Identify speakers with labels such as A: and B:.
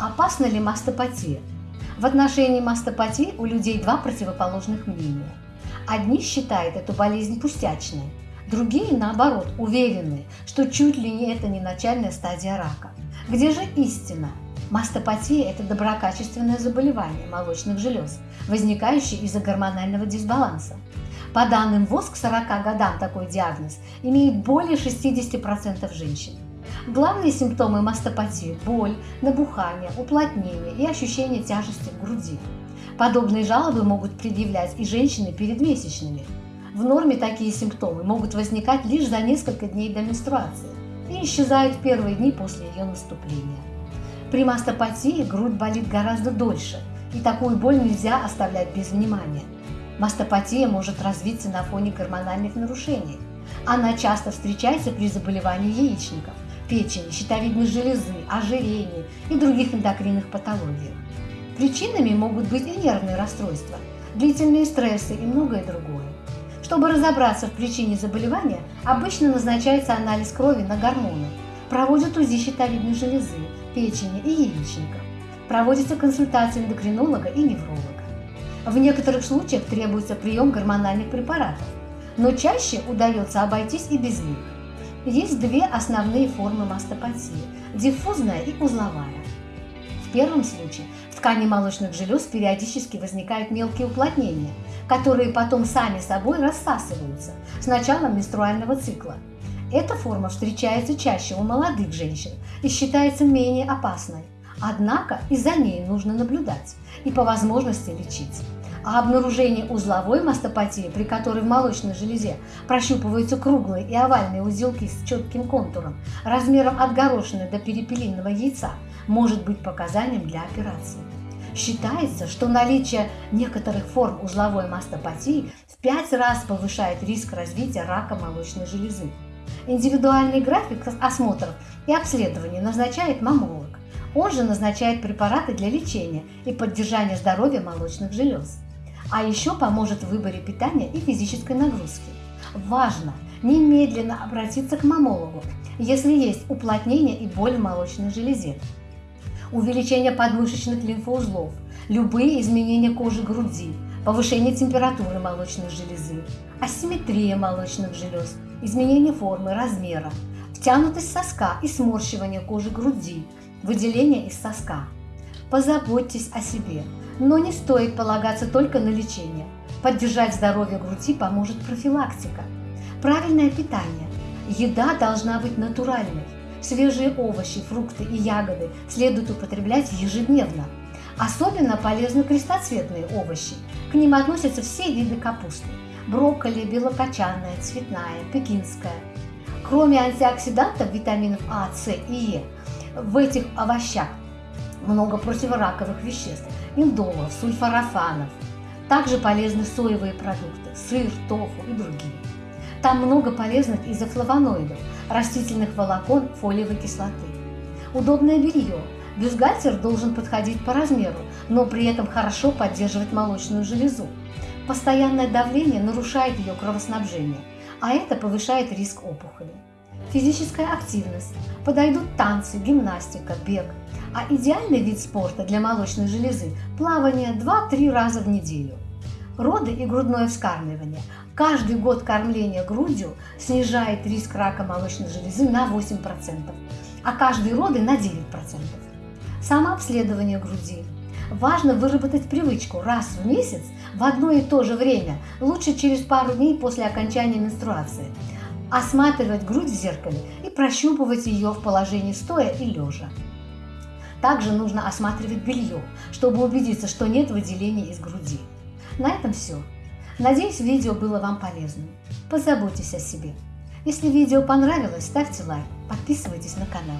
A: Опасна ли мастопатия? В отношении мастопатии у людей два противоположных мнения. Одни считают эту болезнь пустячной, другие, наоборот, уверены, что чуть ли не это не начальная стадия рака. Где же истина? Мастопатия – это доброкачественное заболевание молочных желез, возникающее из-за гормонального дисбаланса. По данным ВОЗ, к 40 годам такой диагноз имеет более 60% женщин. Главные симптомы мастопатии – боль, набухание, уплотнение и ощущение тяжести в груди. Подобные жалобы могут предъявлять и женщины перед месячными. В норме такие симптомы могут возникать лишь за несколько дней до менструации и исчезают в первые дни после ее наступления. При мастопатии грудь болит гораздо дольше, и такую боль нельзя оставлять без внимания. Мастопатия может развиться на фоне гормональных нарушений. Она часто встречается при заболевании яичников, печени, щитовидной железы, ожирении и других эндокринных патологиях. Причинами могут быть и нервные расстройства, длительные стрессы и многое другое. Чтобы разобраться в причине заболевания, обычно назначается анализ крови на гормоны, проводят УЗИ щитовидной железы, печени и яичников, проводится консультация эндокринолога и невролога. В некоторых случаях требуется прием гормональных препаратов, но чаще удается обойтись и без них. Есть две основные формы мастопатии – диффузная и узловая. В первом случае в ткани молочных желез периодически возникают мелкие уплотнения, которые потом сами собой рассасываются с началом менструального цикла. Эта форма встречается чаще у молодых женщин и считается менее опасной. Однако и за ней нужно наблюдать и по возможности лечить. А обнаружение узловой мастопатии, при которой в молочной железе прощупываются круглые и овальные узелки с четким контуром, размером от горошины до перепелиного яйца, может быть показанием для операции. Считается, что наличие некоторых форм узловой мастопатии в 5 раз повышает риск развития рака молочной железы. Индивидуальный график осмотров и обследований назначает мамолог. Он же назначает препараты для лечения и поддержания здоровья молочных желез. А еще поможет в выборе питания и физической нагрузки. Важно немедленно обратиться к мамологу, если есть уплотнение и боль в молочной железе. Увеличение подмышечных лимфоузлов, любые изменения кожи груди, повышение температуры молочной железы, асимметрия молочных желез, изменение формы, размера, втянутость соска и сморщивание кожи груди, выделение из соска. Позаботьтесь о себе, но не стоит полагаться только на лечение. Поддержать здоровье груди поможет профилактика. Правильное питание. Еда должна быть натуральной. Свежие овощи, фрукты и ягоды следует употреблять ежедневно. Особенно полезны крестоцветные овощи. К ним относятся все виды капусты. Брокколи, белокочанная, цветная, пекинская. Кроме антиоксидантов, витаминов А, С и Е, в этих овощах много противораковых веществ, индолов, сульфорафанов. Также полезны соевые продукты, сыр, тофу и другие. Там много полезных изофлавоноидов, растительных волокон, фолиевой кислоты. Удобное белье. Бюстгальтер должен подходить по размеру, но при этом хорошо поддерживать молочную железу. Постоянное давление нарушает ее кровоснабжение, а это повышает риск опухоли. Физическая активность. Подойдут танцы, гимнастика, бег. А идеальный вид спорта для молочной железы – плавание 2-3 раза в неделю. Роды и грудное вскармливание. Каждый год кормления грудью снижает риск рака молочной железы на 8%, а каждые роды на 9%. Самообследование груди. Важно выработать привычку раз в месяц в одно и то же время, лучше через пару дней после окончания менструации, осматривать грудь в зеркале и прощупывать ее в положении стоя и лежа. Также нужно осматривать белье, чтобы убедиться, что нет выделений из груди. На этом все. Надеюсь, видео было вам полезным. Позаботьтесь о себе. Если видео понравилось, ставьте лайк, подписывайтесь на канал.